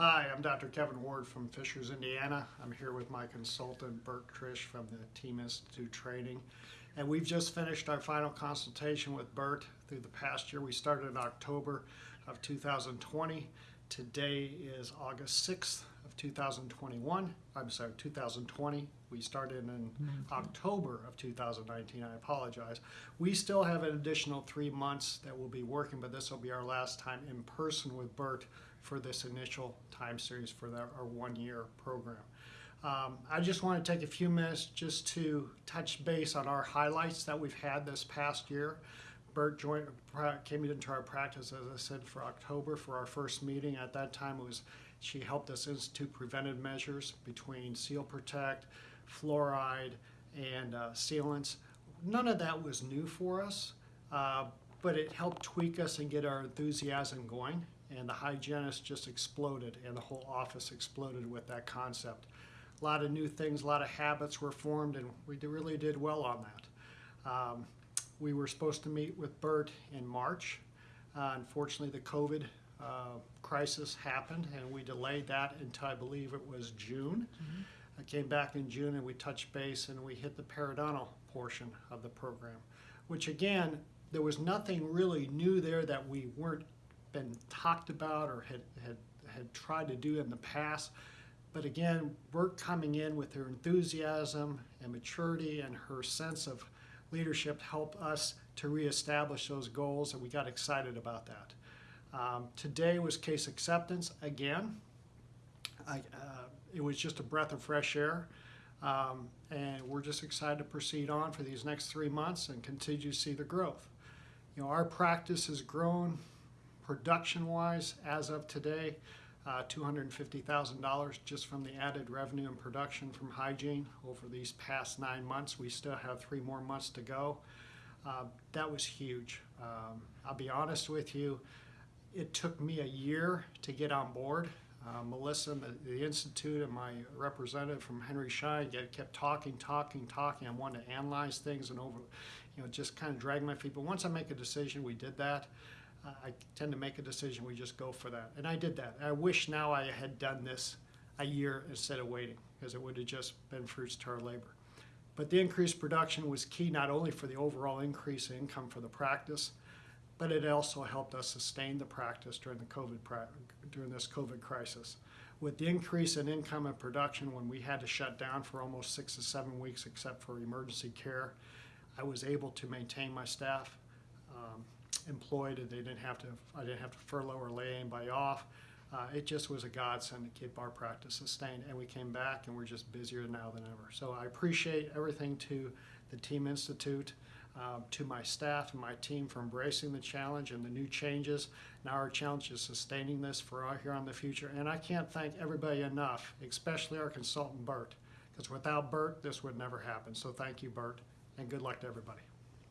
Hi, I'm Dr. Kevin Ward from Fishers, Indiana. I'm here with my consultant, Bert Trish from the Team Institute Training. And we've just finished our final consultation with Bert through the past year. We started in October of 2020. Today is August 6th of 2021. I'm sorry, 2020. We started in October of 2019. I apologize. We still have an additional three months that we'll be working, but this will be our last time in person with Bert for this initial time series for the, our one-year program. Um, I just want to take a few minutes just to touch base on our highlights that we've had this past year. Bert joined, came into our practice, as I said, for October for our first meeting. At that time, it was she helped us institute preventive measures between Seal Protect, fluoride, and uh, sealants. None of that was new for us, uh, but it helped tweak us and get our enthusiasm going and the hygienist just exploded and the whole office exploded with that concept. A lot of new things, a lot of habits were formed and we really did well on that. Um, we were supposed to meet with Bert in March. Uh, unfortunately, the COVID uh, crisis happened and we delayed that until I believe it was June. Mm-hmm. I came back in June and we touched base and we hit the periodontal portion of the program, which again, there was nothing really new there that we weren't been talked about or had, had, had tried to do in the past. But again, we're coming in with her enthusiasm and maturity and her sense of leadership help us to reestablish those goals, and we got excited about that. Um, today was case acceptance again. I, uh, it was just a breath of fresh air. Um, and we're just excited to proceed on for these next three months and continue to see the growth. You know, our practice has grown Production-wise, as of today, uh, $250,000 just from the added revenue and production from hygiene over these past nine months. We still have three more months to go. Uh, that was huge. Um, I'll be honest with you, it took me a year to get on board. Uh, Melissa the, the, Institute and my representative from Henry Schein kept talking, talking, talking. I wanted to analyze things and over, you know, just kind of drag my feet. But once I make a decision, we did that. I tend to make a decision, we just go for that. And I did that. I wish now I had done this a year instead of waiting, because it would have just been fruits to our labor. But the increased production was key not only for the overall increase in income for the practice, but it also helped us sustain the practice during the COVID during this COVID crisis. With the increase in income and production, when we had to shut down for almost six to seven weeks, except for emergency care, I was able to maintain my staff. Um, employed and they didn't have to, I didn't have to furlough or lay anybody off. Uh, it just was a godsend to keep our practice sustained and we came back and we're just busier now than ever. So I appreciate everything to the Team Institute, uh, to my staff and my team for embracing the challenge and the new changes. Now our challenge is sustaining this for our here on the future. And I can't thank everybody enough, especially our consultant Bert, because without Bert, this would never happen. So thank you, Bert, and good luck to everybody.